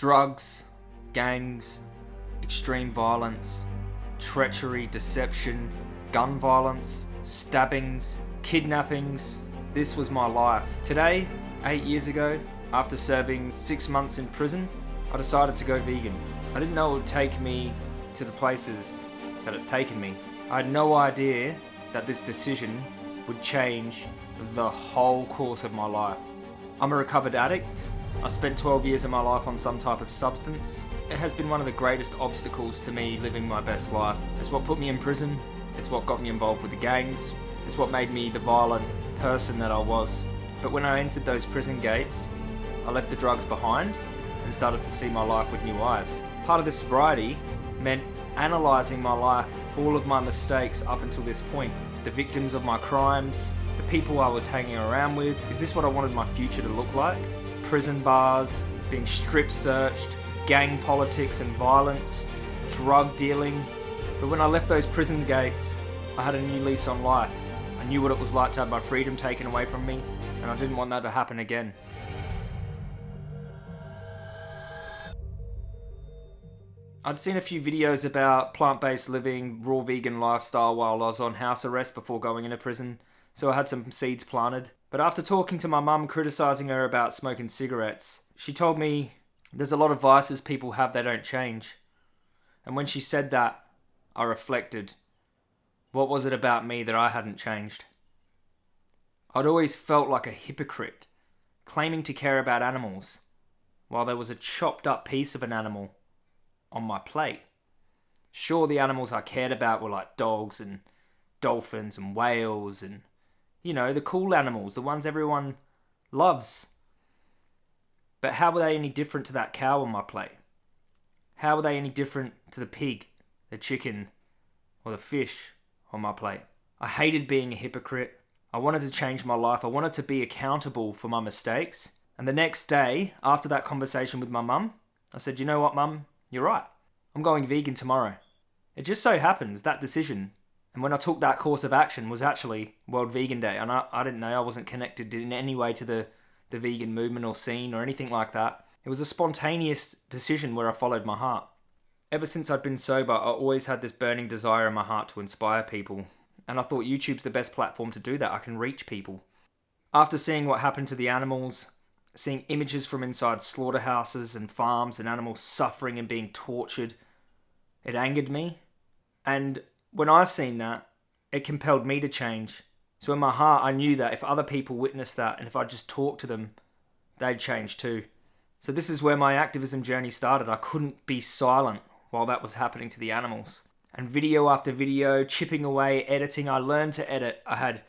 Drugs, gangs, extreme violence, treachery, deception, gun violence, stabbings, kidnappings. This was my life. Today, eight years ago, after serving six months in prison, I decided to go vegan. I didn't know it would take me to the places that it's taken me. I had no idea that this decision would change the whole course of my life. I'm a recovered addict. I spent 12 years of my life on some type of substance. It has been one of the greatest obstacles to me living my best life. It's what put me in prison. It's what got me involved with the gangs. It's what made me the violent person that I was. But when I entered those prison gates, I left the drugs behind and started to see my life with new eyes. Part of this sobriety meant analysing my life, all of my mistakes up until this point, the victims of my crimes, the people I was hanging around with. Is this what I wanted my future to look like? Prison bars, being strip searched, gang politics and violence, drug dealing. But when I left those prison gates, I had a new lease on life. I knew what it was like to have my freedom taken away from me, and I didn't want that to happen again. I'd seen a few videos about plant based living, raw vegan lifestyle while I was on house arrest before going into prison, so I had some seeds planted. But after talking to my mum criticising her about smoking cigarettes, she told me there's a lot of vices people have they don't change. And when she said that, I reflected. What was it about me that I hadn't changed? I'd always felt like a hypocrite, claiming to care about animals, while there was a chopped up piece of an animal on my plate. Sure, the animals I cared about were like dogs and dolphins and whales and, you know, the cool animals, the ones everyone loves. But how were they any different to that cow on my plate? How were they any different to the pig, the chicken, or the fish on my plate? I hated being a hypocrite. I wanted to change my life. I wanted to be accountable for my mistakes. And the next day, after that conversation with my mum, I said, You know what, mum? You're right. I'm going vegan tomorrow. It just so happens that decision, and when I took that course of action, was actually World Vegan Day. And I, I didn't know, I wasn't connected in any way to the, the vegan movement or scene or anything like that. It was a spontaneous decision where I followed my heart. Ever since I'd been sober, I always had this burning desire in my heart to inspire people. And I thought YouTube's the best platform to do that. I can reach people. After seeing what happened to the animals, seeing images from inside slaughterhouses and farms and animals suffering and being tortured. It angered me. And when I seen that, it compelled me to change. So in my heart, I knew that if other people witnessed that and if I just talked to them, they'd change too. So this is where my activism journey started. I couldn't be silent while that was happening to the animals. And video after video, chipping away, editing, I learned to edit. I had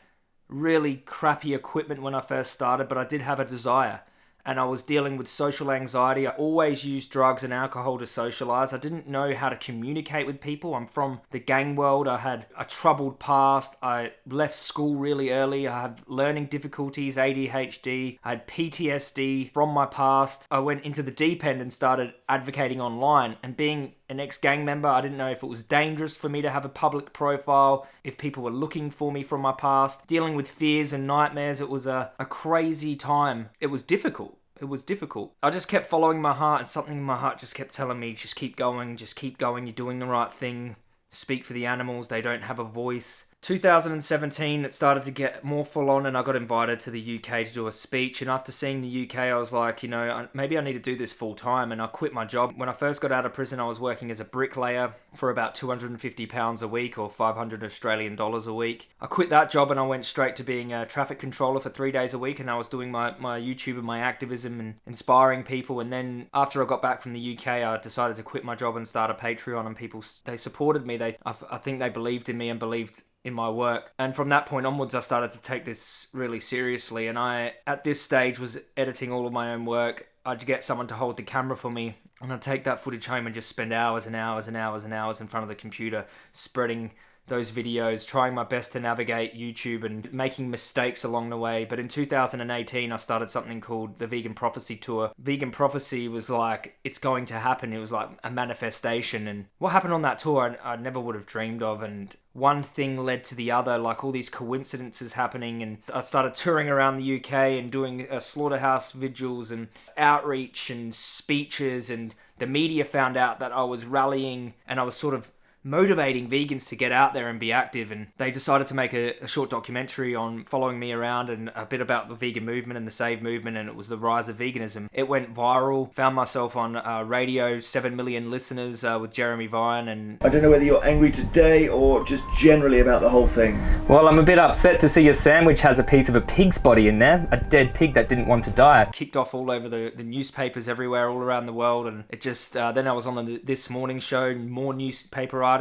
really crappy equipment when I first started, but I did have a desire and I was dealing with social anxiety. I always used drugs and alcohol to socialize. I didn't know how to communicate with people. I'm from the gang world. I had a troubled past. I left school really early. I had learning difficulties, ADHD. I had PTSD from my past. I went into the deep end and started advocating online and being an ex gang member. I didn't know if it was dangerous for me to have a public profile, if people were looking for me from my past. Dealing with fears and nightmares, it was a, a crazy time. It was difficult. It was difficult. I just kept following my heart, and something in my heart just kept telling me, just keep going, just keep going, you're doing the right thing. Speak for the animals, they don't have a voice. 2017, it started to get more full on, and I got invited to the UK to do a speech. And after seeing the UK, I was like, you know, maybe I need to do this full time. And I quit my job. When I first got out of prison, I was working as a bricklayer for about 250 pounds a week or 500 Australian dollars a week. I quit that job and I went straight to being a traffic controller for three days a week. And I was doing my, my YouTube and my activism and inspiring people. And then after I got back from the UK, I decided to quit my job and start a Patreon. And people, they supported me. They, I, I think they believed in me and believed in my work. And from that point onwards, I started to take this really seriously. And I, at this stage, was editing all of my own work. I'd get someone to hold the camera for me, and I'd take that footage home and just spend hours and hours and hours and hours in front of the computer, spreading those videos, trying my best to navigate YouTube and making mistakes along the way. But in 2018, I started something called the Vegan Prophecy Tour. Vegan Prophecy was like, it's going to happen. It was like a manifestation. And what happened on that tour, I, I never would have dreamed of. And one thing led to the other, like all these coincidences happening. And I started touring around the UK and doing uh, slaughterhouse vigils and outreach and speeches. And the media found out that I was rallying and I was sort of motivating vegans to get out there and be active. And they decided to make a, a, short documentary on following me around and a bit about the vegan movement and the Save movement. And it was the rise of veganism. It went viral. Found myself on uh, radio, seven million listeners uh, with Jeremy Vine. And I don't know whether you're angry today or just generally about the whole thing. Well, I'm a bit upset to see your sandwich has a piece of a pig's body in there, a dead pig that didn't want to die. Kicked off all over the, the newspapers everywhere, all around the world, and it just uh, then I was on the This Morning show, more newspaper articles,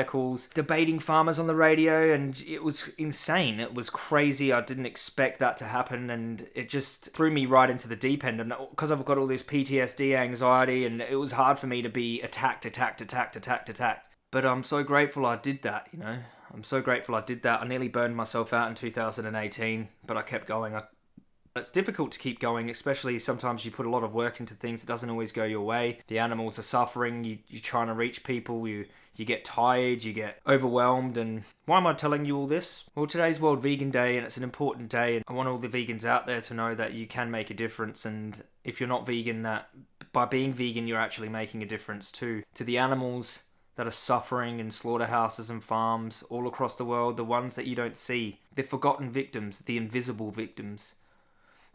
debating farmers on the radio, and it was insane. It was crazy. I didn't expect that to happen, and it just threw me right into the deep end. And because I've got all this PTSD, anxiety, and it was hard for me to be attacked, attacked, attacked, attacked, attacked. But I'm so grateful I did that, you know. I'm so grateful I did that. I nearly burned myself out in 2018, but I kept going. I it's difficult to keep going, especially sometimes you put a lot of work into things. It doesn't always go your way. The animals are suffering. You, you're trying to reach people. You you get tired. You get overwhelmed. And why am I telling you all this? Well, today's World Vegan Day, and it's an important day. And I want all the vegans out there to know that you can make a difference. And if you're not vegan, that by being vegan, you're actually making a difference too to the animals that are suffering in slaughterhouses and farms all across the world. The ones that you don't see, the forgotten victims, the invisible victims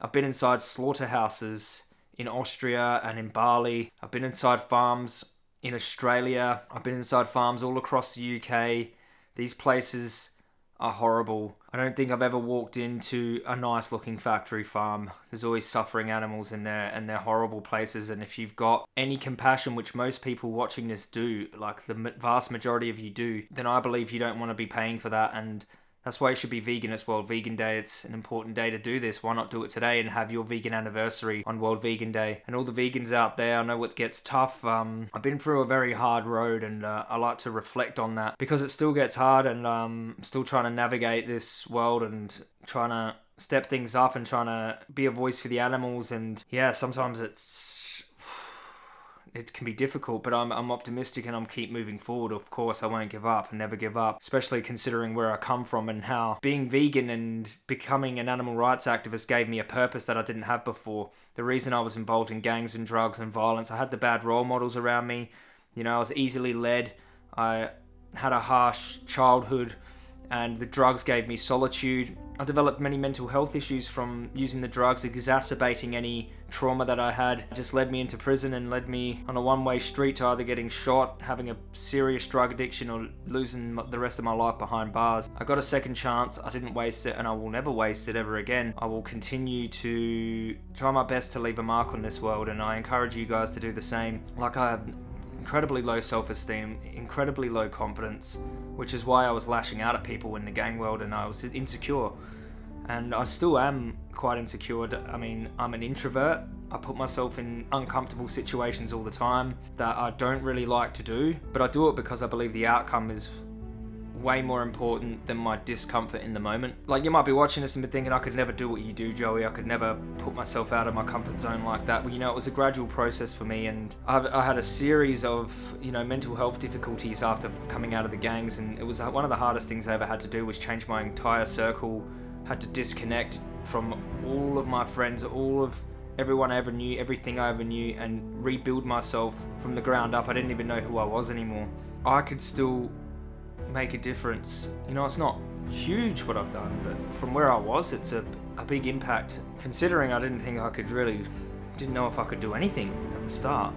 I've been inside slaughterhouses in Austria and in Bali. I've been inside farms in Australia. I've been inside farms all across the UK. These places are horrible. I don't think I've ever walked into a nice looking factory farm. There's always suffering animals in there and they're horrible places. And if you've got any compassion, which most people watching this do, like the vast majority of you do, then I believe you don't want to be paying for that. And that's why it should be vegan as World Vegan Day. It's an important day to do this. Why not do it today and have your vegan anniversary on World Vegan Day? And all the vegans out there, I know it gets tough. Um, I've been through a very hard road and uh, I like to reflect on that because it still gets hard and um, I'm still trying to navigate this world and trying to step things up and trying to be a voice for the animals. And yeah, sometimes it's it can be difficult, but I'm, I'm optimistic and I'm keep moving forward. Of course, I won't give up and never give up, especially considering where I come from and how being vegan and becoming an animal rights activist gave me a purpose that I didn't have before. The reason I was involved in gangs and drugs and violence, I had the bad role models around me. You know, I was easily led. I had a harsh childhood and the drugs gave me solitude. I developed many mental health issues from using the drugs, exacerbating any trauma that I had. It just led me into prison and led me on a one way street to either getting shot, having a serious drug addiction, or losing the rest of my life behind bars. I got a second chance, I didn't waste it, and I will never waste it ever again. I will continue to try my best to leave a mark on this world, and I encourage you guys to do the same. Like I incredibly low self esteem, incredibly low confidence, which is why I was lashing out at people in the gang world and I was insecure. And I still am quite insecure. I mean, I'm an introvert. I put myself in uncomfortable situations all the time that I don't really like to do, but I do it because I believe the outcome is way more important than my discomfort in the moment. Like you might be watching this and be thinking, I could never do what you do, Joey. I could never put myself out of my comfort zone like that. Well, you know, it was a gradual process for me, and I've, I had a series of you know mental health difficulties after coming out of the gangs, and it was one of the hardest things I ever had to do was change my entire circle. Had to disconnect from all of my friends, all of everyone I ever knew, everything I ever knew, and rebuild myself from the ground up. I didn't even know who I was anymore. I could still make a difference. You know, it's not huge what I've done, but from where I was, it's a, a big impact. Considering I didn't think I could really, didn't know if I could do anything at the start.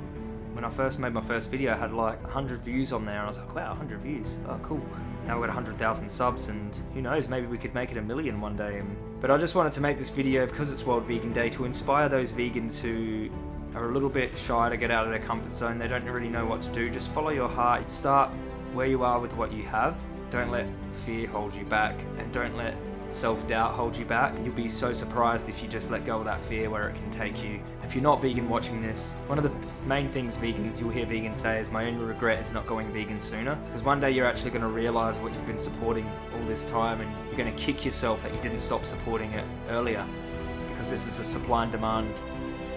When I first made my first video, I had like 100 views on there, and I was like, wow, 100 views, oh cool. Now we've got 100,000 subs, and who knows, maybe we could make it a million one day. But I just wanted to make this video because it's World Vegan Day to inspire those vegans who are a little bit shy to get out of their comfort zone. They don't really know what to do. Just follow your heart. Start where you are with what you have. Don't let fear hold you back, and don't let self doubt hold you back. You'll be so surprised if you just let go of that fear where it can take you. If you're not vegan watching this, one of the main things vegans you'll hear vegans say is my only regret is not going vegan sooner. Because one day you're actually going to realize what you've been supporting all this time and you're going to kick yourself that you didn't stop supporting it earlier. Because this is a supply and demand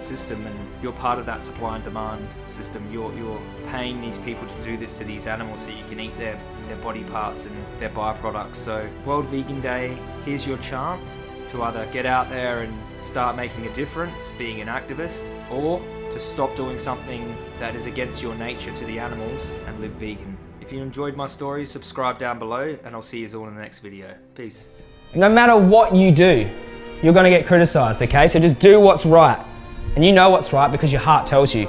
system and you're part of that supply and demand system. You're, you're paying these people to do this to these animals so you can eat their, their body parts and their byproducts. So World Vegan Day, here's your chance to either get out there and start making a difference, being an activist, or to stop doing something that is against your nature to the animals and live vegan. If you enjoyed my story, subscribe down below and I'll see you all in the next video. Peace. No matter what you do, you're going to get criticized, okay? So just do what's right. And you know what's right because your heart tells you.